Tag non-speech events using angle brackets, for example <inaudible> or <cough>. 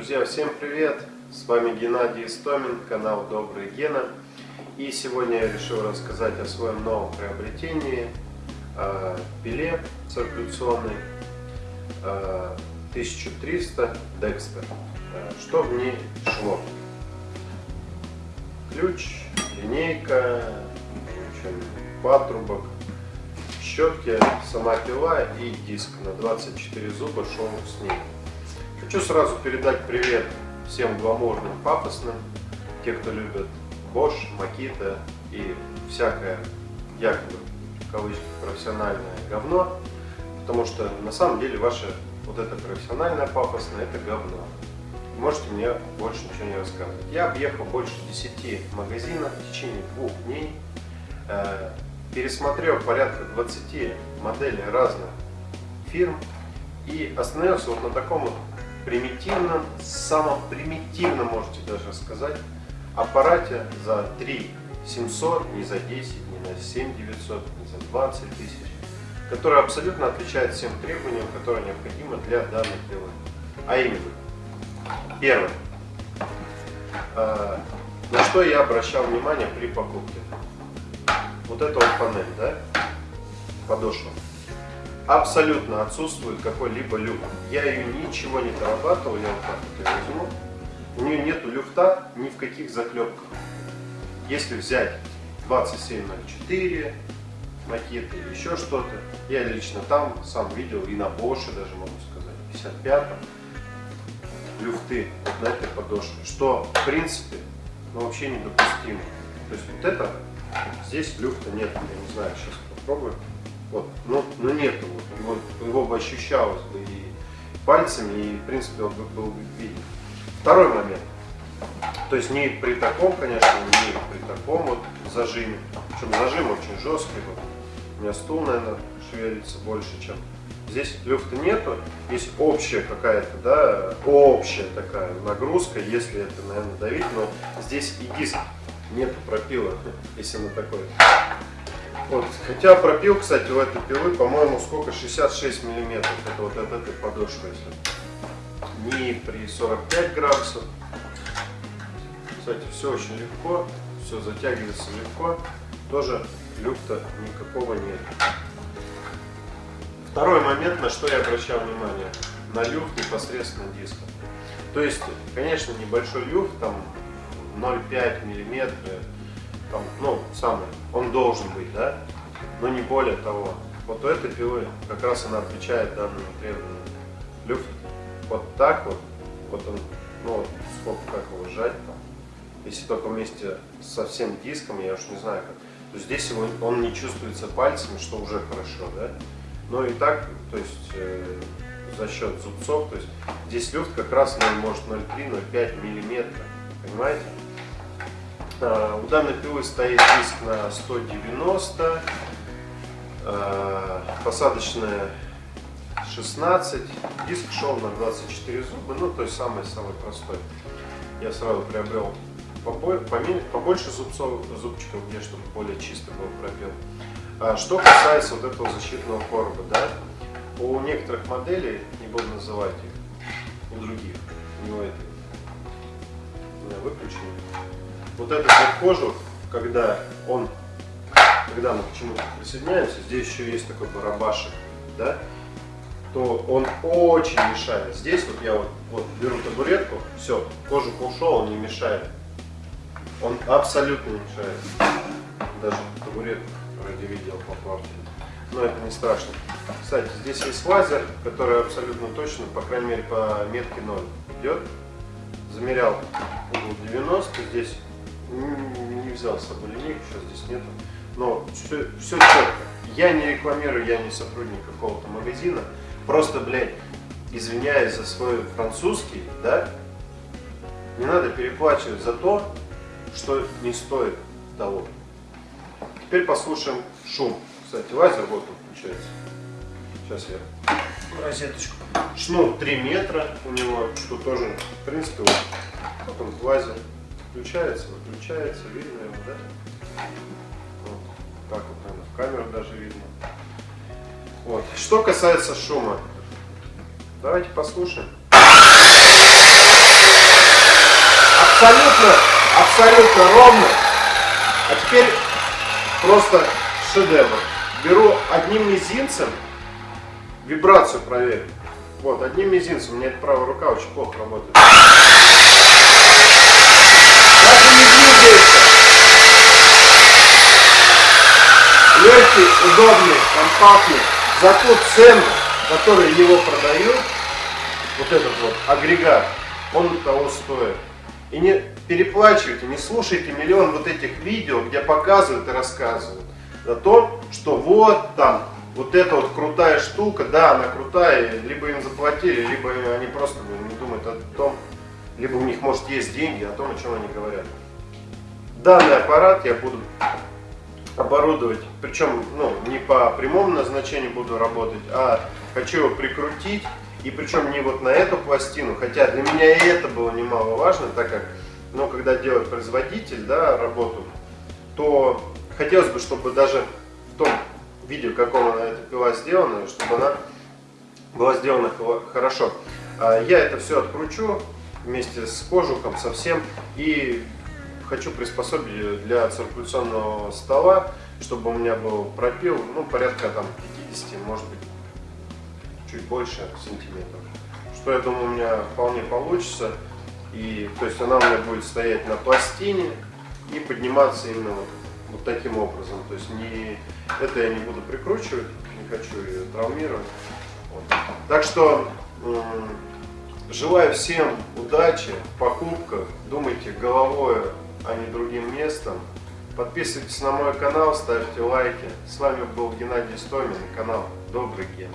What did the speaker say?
Друзья, всем привет! С вами Геннадий Истомин, канал Добрый Гена. И сегодня я решил рассказать о своем новом приобретении э, пиле циркуляционной э, 1300 Dexter. Э, что в ней шло? Ключ, линейка, патрубок, щетки, сама пила и диск на 24 зуба шел с ней. Хочу сразу передать привет всем гламурным, пафосным, те, кто любит Bosch, Makita и всякое якобы в кавычках профессиональное говно, потому что на самом деле ваше вот это профессиональное пафосное это говно. Можете мне больше ничего не рассказывать. Я объехал больше 10 магазинов в течение двух дней, э, пересмотрел порядка 20 моделей разных фирм и остановился вот на таком вот примитивном, самом примитивном, можете даже сказать, аппарате за 3 700, не за 10, не на 7 900, не за 20 тысяч, который абсолютно отвечает всем требованиям, которые необходимы для данной пилы. А именно, первое, а, на что я обращал внимание при покупке. Вот эта вот панель, да, подошва абсолютно отсутствует какой-либо люфт. Я ее ничего не дорабатывал, я вот так вот ее возьму. У нее нету люфта ни в каких заклепках. Если взять 2704 макет или еще что-то, я лично там сам видел и на Bosch даже могу сказать, 55 люфты на этой подошве, что в принципе ну, вообще недопустимо. То есть вот это, здесь люфта нет, я не знаю, сейчас попробую. Вот, ну, ну нету, вот, его, бы ощущалось бы и пальцами, и в принципе он бы был виден. Второй момент. То есть не при таком, конечно, не при таком вот зажиме. Причем зажим очень жесткий. Вот. У меня стул, наверное, шевелится больше, чем Здесь люфта нету, есть общая какая-то, да, общая такая нагрузка, если это, наверное, давить, но здесь и диск нету пропила, <laughs> если на такой вот. Хотя пропил, кстати, у этой пилы, по-моему, сколько? 66 миллиметров. Это вот от этой подошвы. Если не при 45 градусов. Кстати, все очень легко. Все затягивается легко. Тоже люфта никакого нет. Второй момент, на что я обращал внимание. На люфт непосредственно диска. То есть, конечно, небольшой люфт, там 0,5 миллиметра там, ну, самый, он должен быть, да, но не более того. Вот у этой пилы как раз она отвечает данному требованию. Люфт вот так вот, вот он, ну вот сколько, как его сжать там, если только вместе со всем диском, я уж не знаю как, то здесь его, он не чувствуется пальцами, что уже хорошо, да, но и так, то есть э, за счет зубцов, то есть здесь люфт как раз ну, может 0,3-0,5 миллиметра, понимаете? У данной пилы стоит диск на 190, а, посадочная 16, диск шел на 24 зуба, ну то есть самый-самый простой. Я сразу приобрел побольше зубцов, зубчиков, где чтобы более чисто был пробел. А что касается вот этого защитного короба, да, у некоторых моделей, не буду называть их, у других, у у меня выключено, вот этот вот кожух, когда он, когда мы к чему-то присоединяемся, здесь еще есть такой барабашек, да, то он очень мешает. Здесь вот я вот, вот беру табуретку, все, кожух ушел, он не мешает. Он абсолютно не мешает. Даже табуретку вроде видел попортили. Но это не страшно. Кстати, здесь есть лазер, который абсолютно точно, по крайней мере по метке 0 идет. Замерял угол 90, здесь не взял с собой линейку, сейчас здесь нету. Но все, все четко. Я не рекламирую, я не сотрудник какого-то магазина. Просто, блядь, извиняюсь за свой французский, да, не надо переплачивать за то, что не стоит того. Теперь послушаем шум. Кстати, лазер вот он включается. Сейчас я розеточку. Шнур 3 метра у него, что тоже, в принципе, вот, вот он лазер. Включается, выключается, видно его, да? Вот, так вот, наверное, в камеру даже видно. Вот. Что касается шума, давайте послушаем. абсолютно, абсолютно ровно. А теперь просто шедевр. Беру одним мизинцем, вибрацию проверю. Вот, одним мизинцем, у меня эта правая рука очень плохо работает. Даже не двигается. Легкий, удобный, компактный. За ту цену, которую его продают, вот этот вот агрегат, он того стоит. И не переплачивайте, не слушайте миллион вот этих видео, где показывают и рассказывают о том, что вот там, вот эта вот крутая штука, да, она крутая, либо им заплатили, либо они просто не думают о том, либо у них, может, есть деньги, о том, о чем они говорят. Данный аппарат я буду оборудовать, причем ну, не по прямому назначению буду работать, а хочу его прикрутить, и причем не вот на эту пластину, хотя для меня и это было немаловажно, так как, ну, когда делает производитель, да, работу, то хотелось бы, чтобы даже в том видео, каком она эта пила сделана, чтобы она была сделана хорошо. А я это все откручу вместе с кожухом совсем и хочу приспособить для циркуляционного стола, чтобы у меня был пропил, ну, порядка там 50, может быть, чуть больше сантиметров. Что я думаю, у меня вполне получится. И, то есть она у меня будет стоять на пластине и подниматься именно вот, вот таким образом. То есть не, это я не буду прикручивать, не хочу ее травмировать. Вот. Так что желаю всем удачи в покупках. Думайте головой а не другим местом. Подписывайтесь на мой канал, ставьте лайки. С вами был Геннадий Стомин, канал Добрый Ген.